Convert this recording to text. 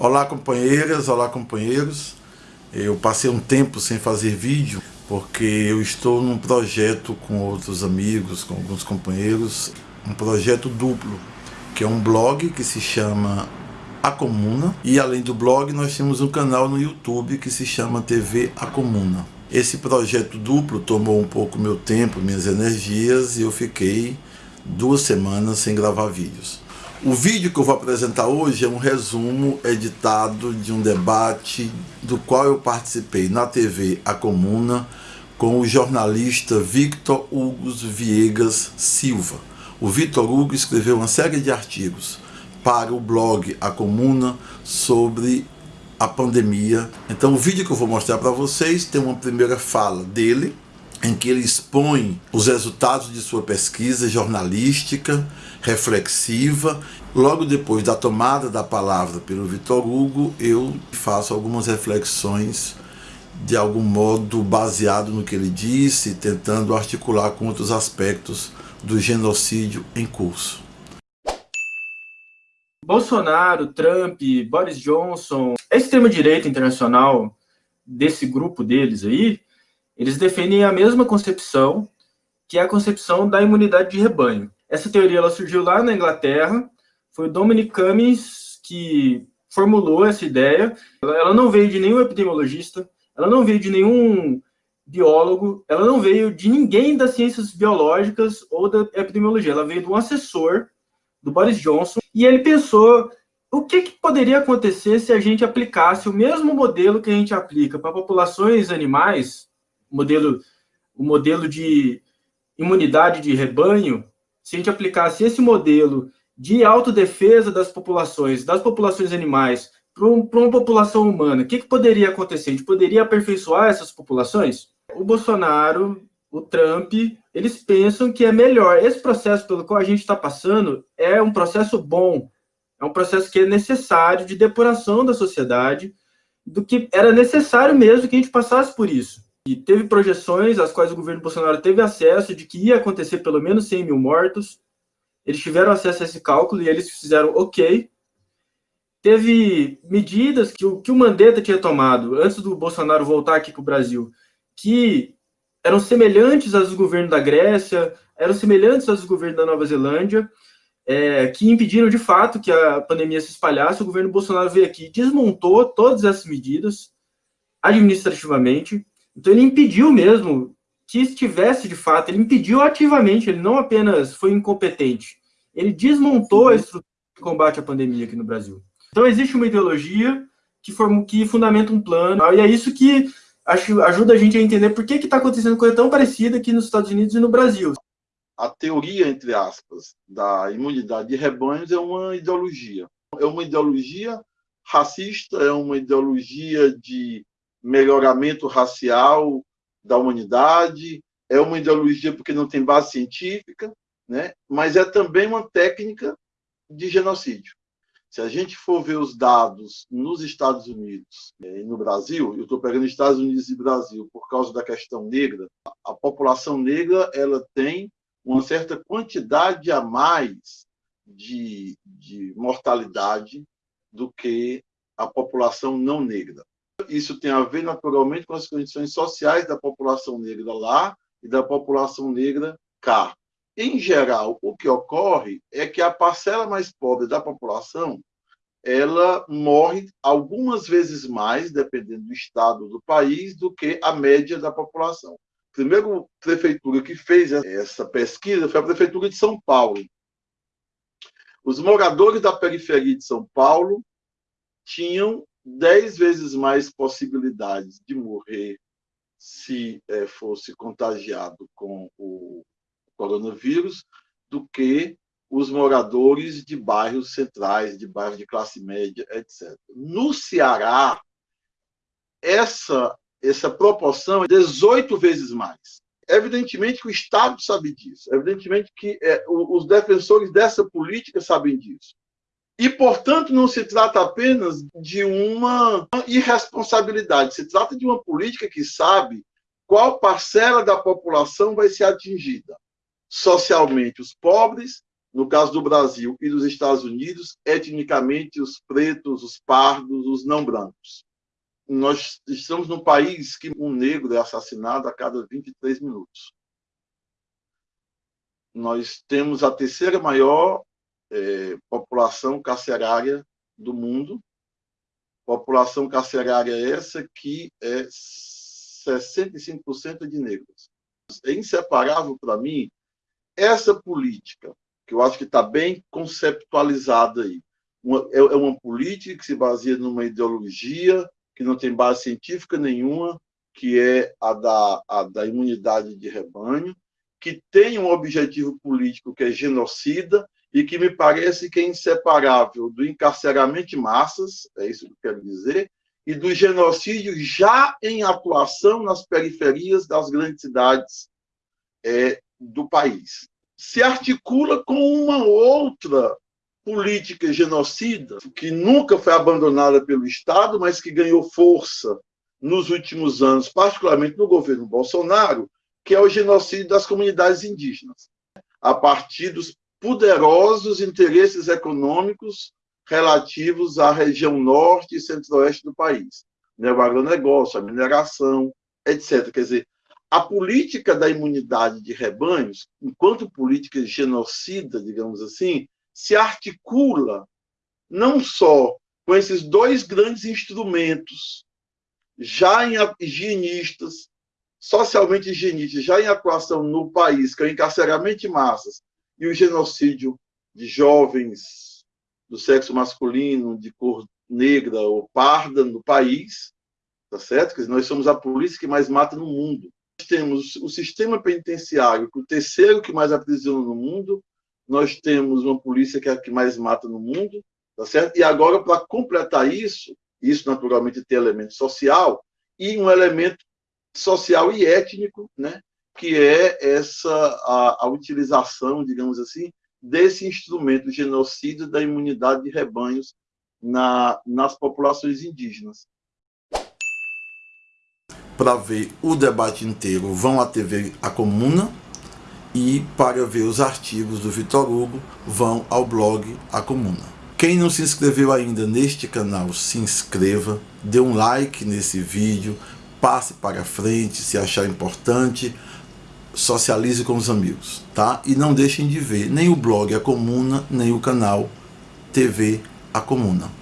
Olá companheiras, olá companheiros. Eu passei um tempo sem fazer vídeo porque eu estou num projeto com outros amigos, com alguns companheiros, um projeto duplo, que é um blog que se chama A Comuna e além do blog nós temos um canal no YouTube que se chama TV A Comuna. Esse projeto duplo tomou um pouco meu tempo, minhas energias e eu fiquei duas semanas sem gravar vídeos. O vídeo que eu vou apresentar hoje é um resumo editado de um debate do qual eu participei na TV A Comuna com o jornalista Victor Hugo Viegas Silva. O Victor Hugo escreveu uma série de artigos para o blog A Comuna sobre a pandemia. Então o vídeo que eu vou mostrar para vocês tem uma primeira fala dele, em que ele expõe os resultados de sua pesquisa jornalística, reflexiva. Logo depois da tomada da palavra pelo Vitor Hugo, eu faço algumas reflexões de algum modo baseado no que ele disse, tentando articular com outros aspectos do genocídio em curso. Bolsonaro, Trump, Boris Johnson, a extrema-direita internacional desse grupo deles aí, eles defendem a mesma concepção, que é a concepção da imunidade de rebanho. Essa teoria ela surgiu lá na Inglaterra, foi o Dominic Cummings que formulou essa ideia. Ela não veio de nenhum epidemiologista, ela não veio de nenhum biólogo, ela não veio de ninguém das ciências biológicas ou da epidemiologia, ela veio de um assessor do Boris Johnson, e ele pensou o que, que, poderia acontecer se a gente aplicasse o mesmo modelo que a gente aplica para populações animais? Modelo, o modelo de imunidade de rebanho, se a gente aplicasse esse modelo de autodefesa das populações, das populações animais, para uma população humana, o que, que poderia acontecer? A gente poderia aperfeiçoar essas populações? O Bolsonaro, o Trump, eles pensam que é melhor. Esse processo pelo qual a gente está passando é um processo bom, é um processo que é necessário de depuração da sociedade, do que era necessário mesmo que a gente passasse por isso. E teve projeções às quais o governo Bolsonaro teve acesso de que ia acontecer pelo menos 100 mil mortos. Eles tiveram acesso a esse cálculo e eles fizeram ok. Teve medidas que o, que o Mandetta tinha tomado antes do Bolsonaro voltar aqui para o Brasil, que eram semelhantes às do governo da Grécia, eram semelhantes às do governo da Nova Zelândia, é, que impediram de fato que a pandemia se espalhasse. O governo Bolsonaro veio aqui e desmontou todas essas medidas administrativamente então ele impediu mesmo que estivesse de fato, ele impediu ativamente, ele não apenas foi incompetente, ele desmontou a estrutura de combate à pandemia aqui no Brasil. Então existe uma ideologia que, form, que fundamenta um plano, e é isso que acho, ajuda a gente a entender por que está acontecendo coisa tão parecida aqui nos Estados Unidos e no Brasil. A teoria, entre aspas, da imunidade de rebanhos é uma ideologia. É uma ideologia racista, é uma ideologia de melhoramento racial da humanidade, é uma ideologia porque não tem base científica, né? mas é também uma técnica de genocídio. Se a gente for ver os dados nos Estados Unidos é, e no Brasil, eu estou pegando Estados Unidos e Brasil por causa da questão negra, a população negra ela tem uma certa quantidade a mais de, de mortalidade do que a população não negra isso tem a ver naturalmente com as condições sociais da população negra lá e da população negra cá. Em geral, o que ocorre é que a parcela mais pobre da população ela morre algumas vezes mais, dependendo do estado do país, do que a média da população. A primeira prefeitura que fez essa pesquisa foi a prefeitura de São Paulo. Os moradores da periferia de São Paulo tinham dez vezes mais possibilidades de morrer se é, fosse contagiado com o coronavírus do que os moradores de bairros centrais, de bairros de classe média, etc. No Ceará, essa, essa proporção é 18 vezes mais. Evidentemente que o Estado sabe disso, evidentemente que é, os defensores dessa política sabem disso. E, portanto, não se trata apenas de uma irresponsabilidade, se trata de uma política que sabe qual parcela da população vai ser atingida. Socialmente, os pobres, no caso do Brasil e dos Estados Unidos, etnicamente os pretos, os pardos, os não brancos. Nós estamos num país que um negro é assassinado a cada 23 minutos. Nós temos a terceira maior é, população carcerária do mundo, população carcerária essa que é 65% de negros. É inseparável para mim essa política, que eu acho que está bem conceptualizada aí. Uma, é, é uma política que se baseia numa ideologia que não tem base científica nenhuma, que é a da, a da imunidade de rebanho, que tem um objetivo político que é genocida e que me parece que é inseparável do encarceramento de massas, é isso que eu quero dizer, e do genocídio já em atuação nas periferias das grandes cidades é, do país. Se articula com uma outra política genocida, que nunca foi abandonada pelo Estado, mas que ganhou força nos últimos anos, particularmente no governo Bolsonaro, que é o genocídio das comunidades indígenas, a partir dos poderosos interesses econômicos relativos à região norte e centro-oeste do país, né? o agronegócio, a mineração, etc. Quer dizer, a política da imunidade de rebanhos, enquanto política genocida, digamos assim, se articula não só com esses dois grandes instrumentos, já em higienistas, socialmente higienistas, já em atuação no país, que é o encarceramento de massas e o genocídio de jovens do sexo masculino, de cor negra ou parda no país, tá certo? Quer dizer, nós somos a polícia que mais mata no mundo. Nós temos o sistema penitenciário, que é o terceiro que mais aprisiona no mundo, nós temos uma polícia que é a que mais mata no mundo, tá certo? E agora, para completar isso, isso naturalmente tem elemento social, e um elemento social e étnico, né? Que é essa a, a utilização, digamos assim, desse instrumento genocida da imunidade de rebanhos na, nas populações indígenas. Para ver o debate inteiro, vão à TV A Comuna e para ver os artigos do Vitor Hugo, vão ao blog A Comuna. Quem não se inscreveu ainda neste canal, se inscreva, dê um like nesse vídeo, passe para frente se achar importante, socialize com os amigos, tá? E não deixem de ver nem o blog A Comuna, nem o canal TV A Comuna.